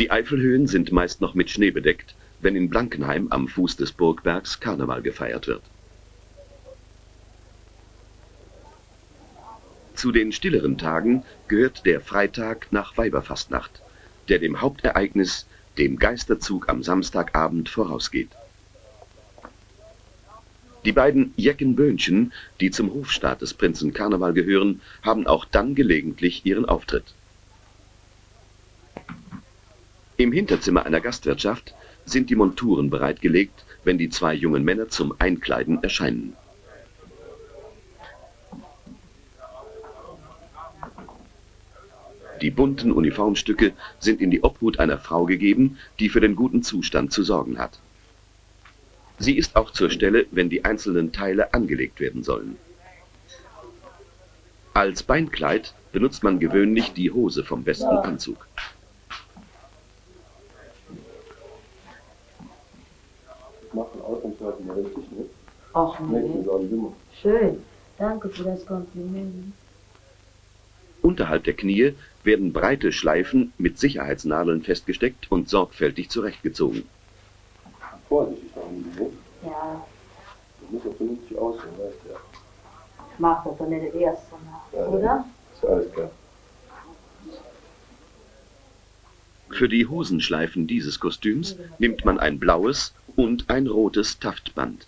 Die Eifelhöhen sind meist noch mit Schnee bedeckt, wenn in Blankenheim am Fuß des Burgbergs Karneval gefeiert wird. Zu den stilleren Tagen gehört der Freitag nach Weiberfastnacht, der dem Hauptereignis, dem Geisterzug am Samstagabend vorausgeht. Die beiden Jeckenböhnchen, die zum Hofstaat des Prinzen Karneval gehören, haben auch dann gelegentlich ihren Auftritt. Im Hinterzimmer einer Gastwirtschaft sind die Monturen bereitgelegt, wenn die zwei jungen Männer zum Einkleiden erscheinen. Die bunten Uniformstücke sind in die Obhut einer Frau gegeben, die für den guten Zustand zu sorgen hat. Sie ist auch zur Stelle, wenn die einzelnen Teile angelegt werden sollen. Als Beinkleid benutzt man gewöhnlich die Hose vom besten Anzug. machen ausnahmsweise mal richtig mit. Ach nee. Schön. Danke für das Kompliment. Unterhalb der Knie werden breite Schleifen mit Sicherheitsnadeln festgesteckt und sorgfältig zurechtgezogen. Vorsichtig da unten, ne? Ja, Das muss auch vernünftig aussehen, weißt du ja. ich mach das doch nicht das erste Mal, Ja, oder? Ist alles klar. Für die Hosenschleifen dieses Kostüms nimmt man ein blaues und ein rotes Taftband.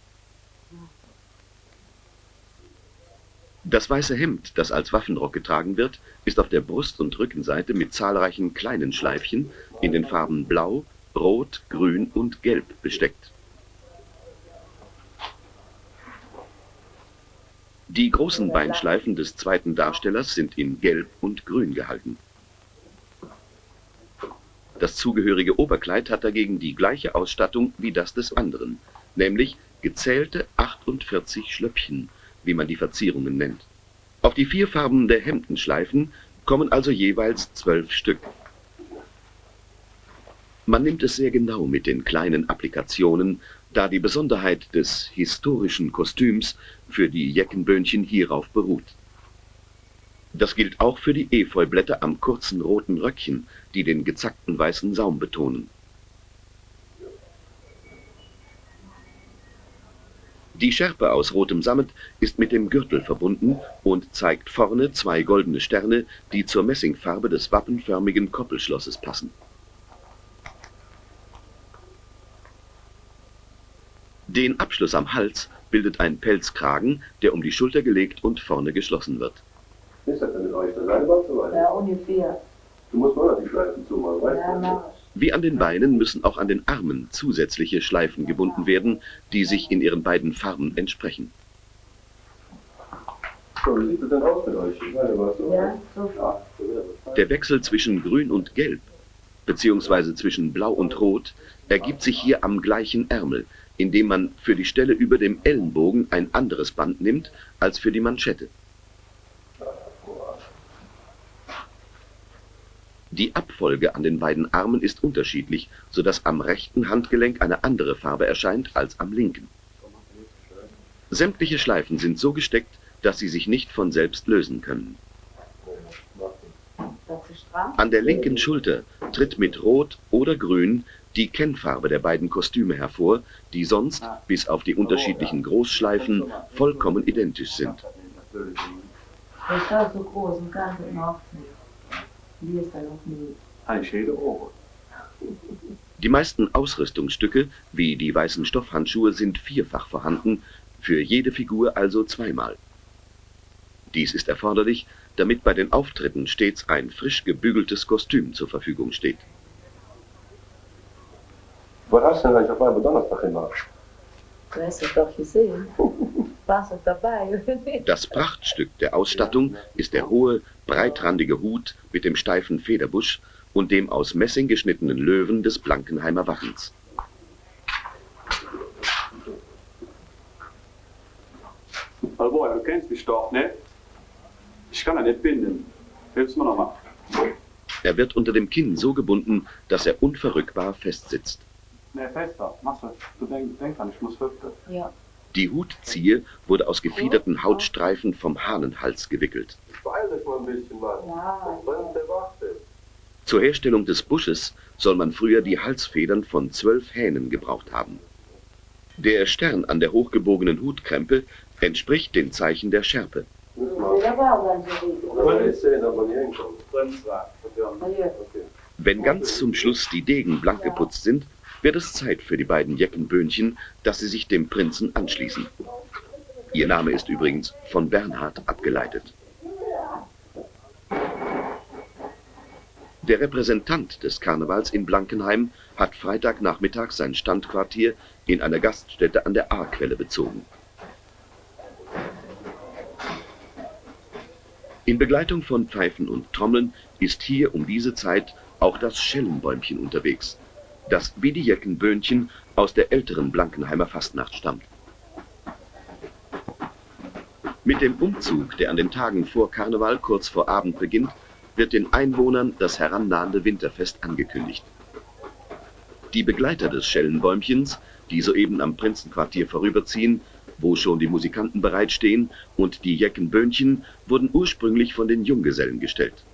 Das weiße Hemd, das als Waffenrock getragen wird, ist auf der Brust- und Rückenseite mit zahlreichen kleinen Schleifchen in den Farben Blau, Rot, Grün und Gelb besteckt. Die großen Beinschleifen des zweiten Darstellers sind in Gelb und Grün gehalten. Das zugehörige Oberkleid hat dagegen die gleiche Ausstattung wie das des anderen, nämlich gezählte 48 Schlöppchen, wie man die Verzierungen nennt. Auf die vier Farben der Hemdenschleifen kommen also jeweils zwölf Stück. Man nimmt es sehr genau mit den kleinen Applikationen, da die Besonderheit des historischen Kostüms für die Jeckenböhnchen hierauf beruht. Das gilt auch für die Efeublätter am kurzen roten Röckchen, die den gezackten weißen Saum betonen. Die Schärpe aus rotem Sammet ist mit dem Gürtel verbunden und zeigt vorne zwei goldene Sterne, die zur Messingfarbe des wappenförmigen Koppelschlosses passen. Den Abschluss am Hals bildet ein Pelzkragen, der um die Schulter gelegt und vorne geschlossen wird. Ist das denn mit euch? Der Seilband so weit? Ja, ungefähr. Du musst mal die Schleifen zumachen, weißt Ja, du? mach ich. Wie an den Beinen müssen auch an den Armen zusätzliche Schleifen gebunden werden, die sich in ihren beiden Farben entsprechen. So, wie sieht es denn aus mit euch? Ich meine, was so? Ja, so. Der Wechsel zwischen Grün und Gelb, beziehungsweise zwischen Blau und Rot, ergibt sich hier am gleichen Ärmel, indem man für die Stelle über dem Ellenbogen ein anderes Band nimmt als für die Manschette. Die Abfolge an den beiden Armen ist unterschiedlich, sodass am rechten Handgelenk eine andere Farbe erscheint als am linken. Sämtliche Schleifen sind so gesteckt, dass sie sich nicht von selbst lösen können. An der linken Schulter tritt mit Rot oder Grün die Kennfarbe der beiden Kostüme hervor, die sonst, bis auf die unterschiedlichen Großschleifen, vollkommen identisch sind. Das ist so groß und ich noch nicht. Wie? Ein. Die meisten Ausrüstungsstücke, wie die weißen Stoffhandschuhe, sind vierfach vorhanden, für jede Figur also zweimal. Dies ist erforderlich, damit bei den Auftritten stets ein frisch gebügeltes Kostüm zur Verfügung steht. Was hast du denn eigentlich auf einmal Donnerstag gemacht? Du hast es doch gesehen. Warst du dabei? Das Prachtstück der Ausstattung ist der hohe, breitrandige Hut mit dem steifen Federbusch und dem aus Messing geschnittenen Löwen des Blankenheimer Wappens. Hallo, du kennst mich doch, ne? Ich kann da nicht binden. Hilfst mir nochmal. Er wird unter dem Kinn so gebunden, dass er unverrückbar festsitzt. Ne, fester. Machst du. Du denk, denk dran, ich muss Hüfte. Ja. Die Hutziehe wurde aus gefiederten Hautstreifen vom Hahnenhals gewickelt. Beeil dich mal ein bisschen, Mann. Zur Herstellung des Busches soll man früher die Halsfedern von zwölf Hähnen gebraucht haben. Der Stern an der hochgebogenen Hutkrempe entspricht den Zeichen der Schärpe. Wenn ganz zum Schluss die Degen blank geputzt sind, wird es Zeit für die beiden Jeckenböhnchen, dass sie sich dem Prinzen anschließen. Ihr Name ist übrigens von Bernhard abgeleitet. Der Repräsentant des Karnevals in Blankenheim hat Freitagnachmittag sein Standquartier in einer Gaststätte an der Ahrquelle bezogen. In Begleitung von Pfeifen und Trommeln ist hier um diese Zeit auch das Schellenbäumchen unterwegs, das wie die Jeckenböhnchen aus der älteren Blankenheimer Fastnacht stammt. Mit dem Umzug, der an den Tagen vor Karneval kurz vor Abend beginnt, wird den Einwohnern das herannahende Winterfest angekündigt. Die Begleiter des Schellenbäumchens, die soeben am Prinzenquartier vorüberziehen, wo schon die Musikanten bereitstehen, und die Jeckenböhnchen wurden ursprünglich von den Junggesellen gestellt.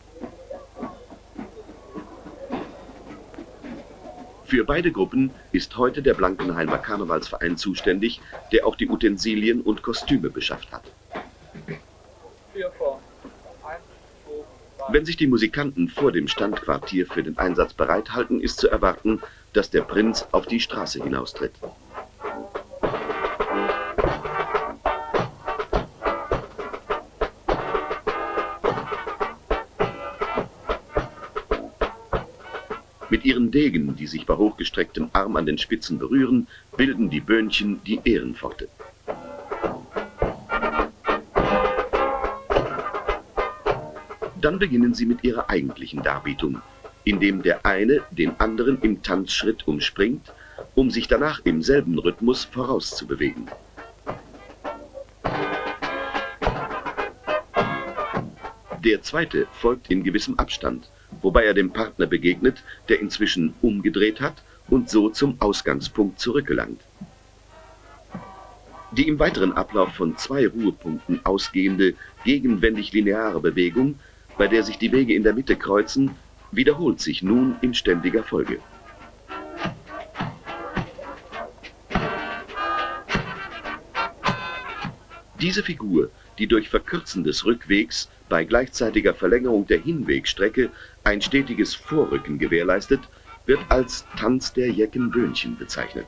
Für beide Gruppen ist heute der Blankenheimer Karnevalsverein zuständig, der auch die Utensilien und Kostüme beschafft hat. Wenn sich die Musikanten vor dem Standquartier für den Einsatz bereithalten, ist zu erwarten, dass der Prinz auf die Straße hinaustritt. Mit ihren Degen, die sich bei hochgestrecktem Arm an den Spitzen berühren, bilden die Böhnchen die Ehrenpforte. Dann beginnen sie mit ihrer eigentlichen Darbietung, indem der eine den anderen im Tanzschritt umspringt, um sich danach im selben Rhythmus vorauszubewegen. Der zweite folgt in gewissem Abstand, wobei er dem Partner begegnet, der inzwischen umgedreht hat und so zum Ausgangspunkt zurückgelangt. Die im weiteren Ablauf von zwei Ruhepunkten ausgehende, gegenwendig lineare Bewegung bei der sich die Wege in der Mitte kreuzen, wiederholt sich nun in ständiger Folge. Diese Figur, die durch Verkürzen des Rückwegs bei gleichzeitiger Verlängerung der Hinwegstrecke ein stetiges Vorrücken gewährleistet, wird als Tanz der Jeckenböhnchen bezeichnet.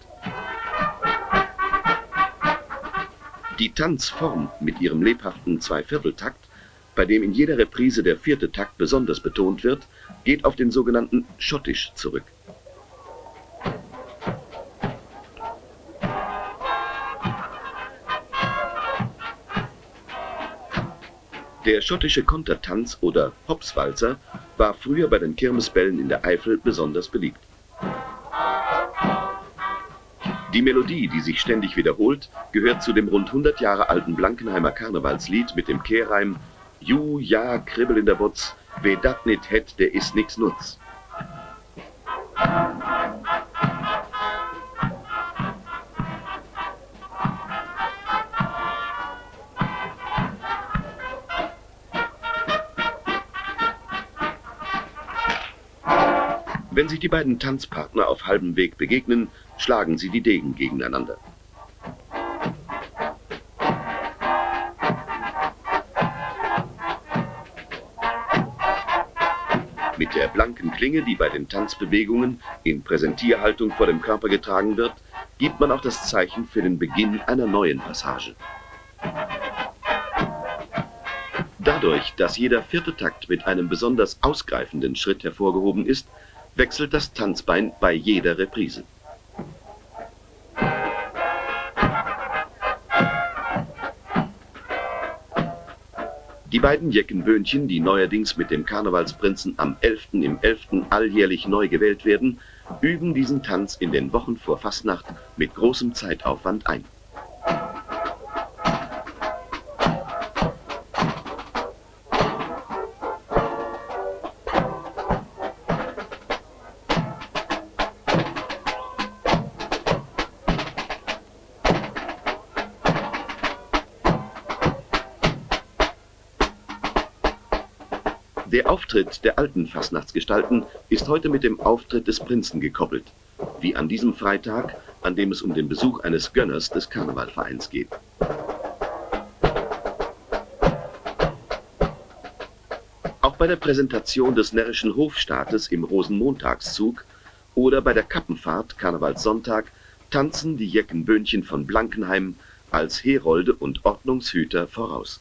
Die Tanzform mit ihrem lebhaften Zweivierteltakt bei dem in jeder Reprise der vierte Takt besonders betont wird, geht auf den sogenannten Schottisch zurück. Der schottische Kontertanz oder Hopswalzer war früher bei den Kirmesbällen in der Eifel besonders beliebt. Die Melodie, die sich ständig wiederholt, gehört zu dem rund 100 Jahre alten Blankenheimer Karnevalslied mit dem Kehrreim Ju, ja, Kribbel in der Butz, wer dat nit het, der is nix nutz. Wenn sich die beiden Tanzpartner auf halbem Weg begegnen, schlagen sie die Degen gegeneinander. Mit der blanken Klinge, die bei den Tanzbewegungen in Präsentierhaltung vor dem Körper getragen wird, gibt man auch das Zeichen für den Beginn einer neuen Passage. Dadurch, dass jeder vierte Takt mit einem besonders ausgreifenden Schritt hervorgehoben ist, wechselt das Tanzbein bei jeder Reprise. Die beiden Jeckenböhnchen, die neuerdings mit dem Karnevalsprinzen am 11. im 11. alljährlich neu gewählt werden, üben diesen Tanz in den Wochen vor Fastnacht mit großem Zeitaufwand ein. Der Auftritt der alten Fastnachtsgestalten ist heute mit dem Auftritt des Prinzen gekoppelt, wie an diesem Freitag, an dem es um den Besuch eines Gönners des Karnevalvereins geht. Auch bei der Präsentation des närrischen Hofstaates im Rosenmontagszug oder bei der Kappenfahrt Karnevalssonntag tanzen die Jeckenböhnchen von Blankenheim als Herolde und Ordnungshüter voraus